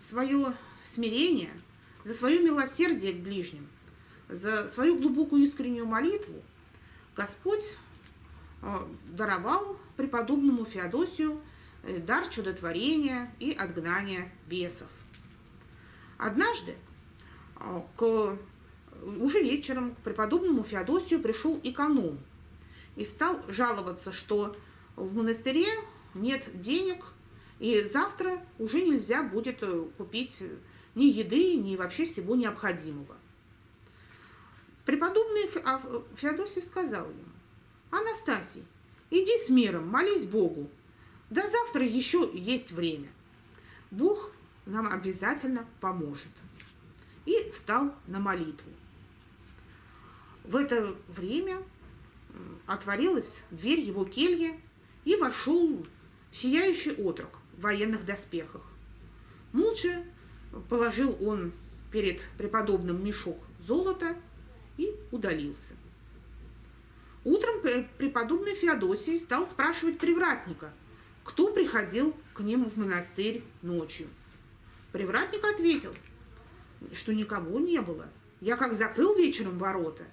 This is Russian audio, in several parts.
свое смирение, за свое милосердие к ближним, за свою глубокую искреннюю молитву Господь э, даровал преподобному Феодосию э, дар чудотворения и отгнания бесов. Однажды э, к, уже вечером к преподобному Феодосию пришел эконом и стал жаловаться, что в монастыре нет денег, и завтра уже нельзя будет купить ни еды, ни вообще всего необходимого. Преподобный а, Феодосий сказал ему, Анастасий, иди с миром, молись Богу. До завтра еще есть время. Бог нам обязательно поможет. И встал на молитву. В это время отворилась дверь его кельи, и вошел сияющий отрок военных доспехах. Молча положил он перед преподобным мешок золота и удалился. Утром преподобный Феодосий стал спрашивать привратника, кто приходил к ним в монастырь ночью. Привратник ответил, что никого не было. Я как закрыл вечером ворота,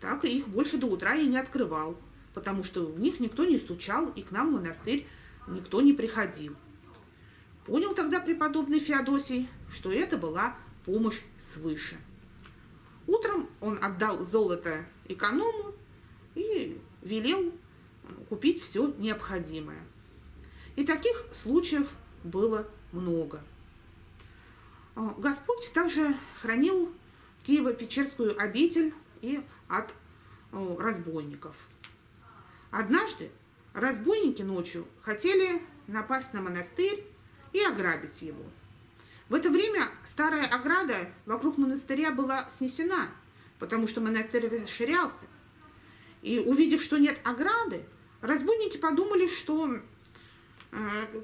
так и их больше до утра и не открывал, потому что в них никто не стучал, и к нам в монастырь никто не приходил. Понял тогда преподобный Феодосий, что это была помощь свыше. Утром он отдал золото эконому и велел купить все необходимое. И таких случаев было много. А, Господь также хранил Киево-Печерскую обитель и от разбойников. Однажды разбойники ночью хотели напасть на монастырь и ограбить его. В это время старая ограда вокруг монастыря была снесена, потому что монастырь расширялся. И увидев, что нет ограды, разбойники подумали, что э,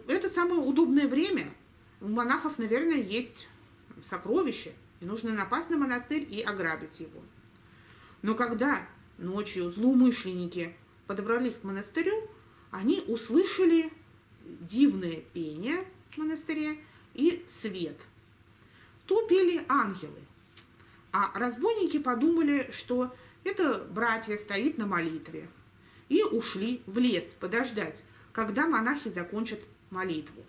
это самое удобное время. У монахов, наверное, есть сокровище, и нужно напасть на монастырь и ограбить его. Но когда ночью злоумышленники подобрались к монастырю, они услышали дивное пение монастыре и свет. То пели ангелы, а разбойники подумали, что это братья стоит на молитве, и ушли в лес подождать, когда монахи закончат молитву.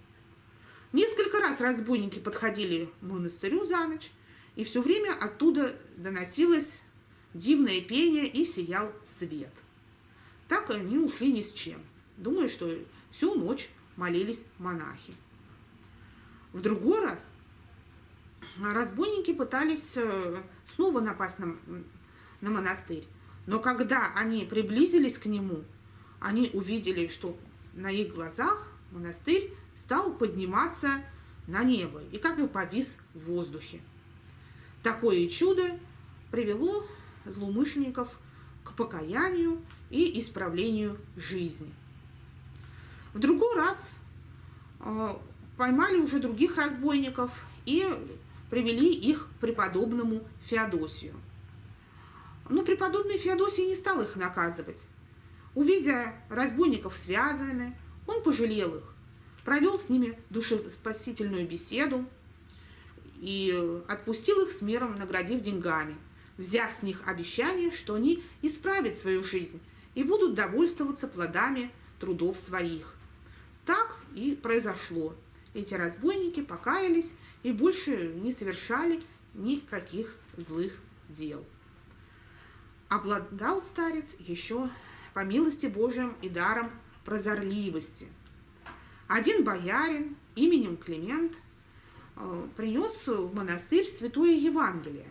Несколько раз разбойники подходили к монастырю за ночь, и все время оттуда доносилось дивное пение и сиял свет. Так они ушли ни с чем, думая, что всю ночь молились монахи. В другой раз разбойники пытались э, снова напасть на, на монастырь. Но когда они приблизились к нему, они увидели, что на их глазах монастырь стал подниматься на небо и как бы повис в воздухе. Такое чудо привело злоумышленников к покаянию и исправлению жизни. В другой раз э, поймали уже других разбойников и привели их преподобному Феодосию. Но преподобный Феодосий не стал их наказывать. Увидя разбойников связанными, он пожалел их, провел с ними душеспасительную беседу и отпустил их с миром, наградив деньгами, взяв с них обещание, что они исправят свою жизнь и будут довольствоваться плодами трудов своих. Так и произошло эти разбойники покаялись и больше не совершали никаких злых дел. Обладал старец еще по милости Божьим и даром прозорливости. Один боярин именем Климент э, принес в монастырь Святое Евангелие,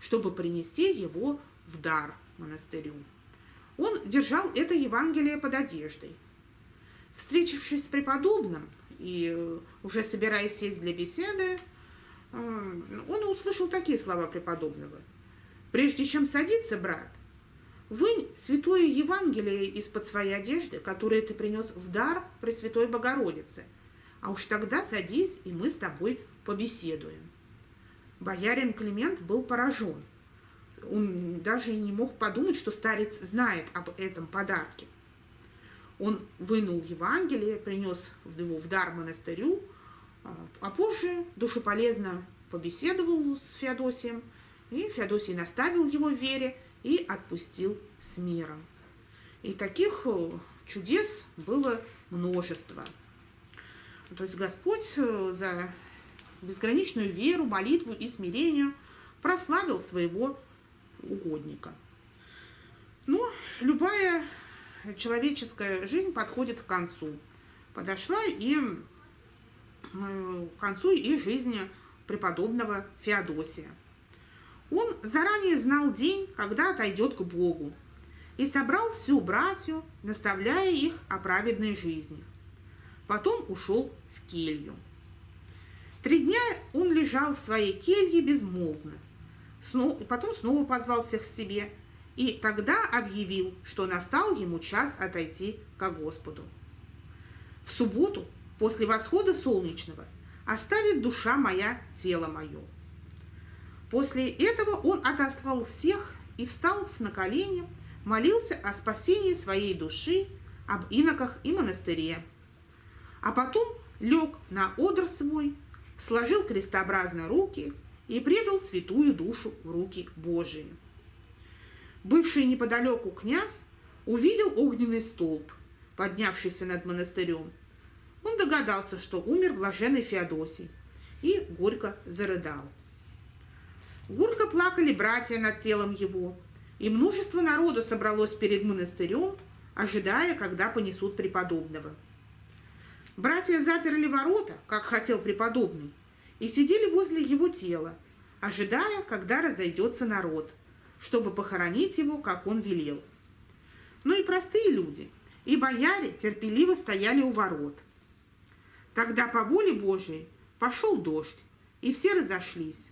чтобы принести его в дар монастырю. Он держал это Евангелие под одеждой. Встретившись с преподобным, и э, уже собираясь сесть для беседы, э, он услышал такие слова преподобного. «Прежде чем садиться, брат, вынь святое Евангелие из-под своей одежды, которое ты принес в дар Пресвятой Богородице, а уж тогда садись, и мы с тобой побеседуем». Боярин Климент был поражен. Он даже и не мог подумать, что старец знает об этом подарке. Он вынул Евангелие, принес его в дар монастырю, А позже душеполезно побеседовал с Феодосием, и Феодосий наставил его в вере и отпустил с миром. И таких э, чудес было множество. То есть Господь э, за безграничную веру, молитву и смирение прославил своего угодника. Но любая человеческая жизнь подходит к концу. Подошла и э, к концу и жизни преподобного Феодосия. Он заранее знал день, когда отойдет к Богу, и собрал всю братью, наставляя их о праведной жизни. Потом ушел в келью. Три дня он лежал в своей келье безмолвно. Потом снова позвал всех к себе и тогда объявил, что настал ему час отойти к Господу. В субботу, после восхода солнечного, оставит душа моя тело мое. После этого он отослал всех и, встал на колени, молился о спасении своей души, об иноках и монастыре. А потом лег на одр свой, сложил крестообразно руки и предал святую душу в руки Божии. Бывший неподалеку князь увидел огненный столб, поднявшийся над монастырем. Он догадался, что умер блаженный Феодосий, и горько зарыдал. Горько плакали братья над телом его, и множество народу собралось перед монастырем, ожидая, когда понесут преподобного. Братья заперли ворота, как хотел преподобный, и сидели возле его тела, ожидая, когда разойдется народ, чтобы похоронить его, как он велел. Ну и простые люди, и бояре терпеливо стояли у ворот. Тогда по воле Божией пошел дождь, и все разошлись.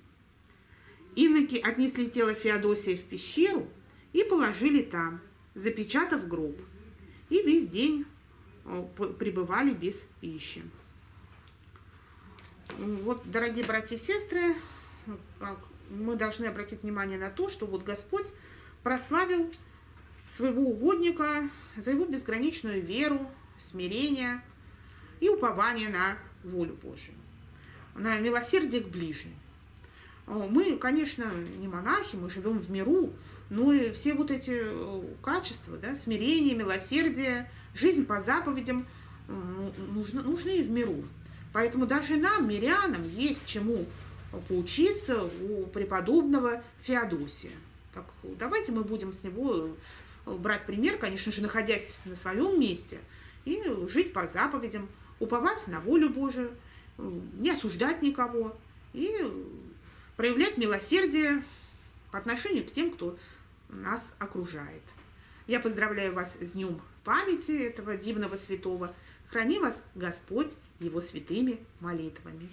Иноки отнесли тело Феодосия в пещеру и положили там, запечатав гроб. И весь день пребывали без пищи. Вот, дорогие братья и сестры, мы должны обратить внимание на то, что вот Господь прославил своего угодника за его безграничную веру, смирение и упование на волю Божию, на милосердие к ближним. Мы, конечно, не монахи, мы живем в миру, но и все вот эти э, качества, да, смирение, милосердие, жизнь по заповедям нужны, нужны в миру. Поэтому даже нам, мирянам, есть чему поучиться у преподобного Феодосия. Так, давайте мы будем с него э, брать пример, конечно же, находясь на своем месте, и жить по заповедям, уповать на волю Божию, не осуждать никого и проявлять милосердие по отношению к тем, кто нас окружает. Я поздравляю вас с Днем памяти этого дивного святого. Храни вас Господь его святыми молитвами.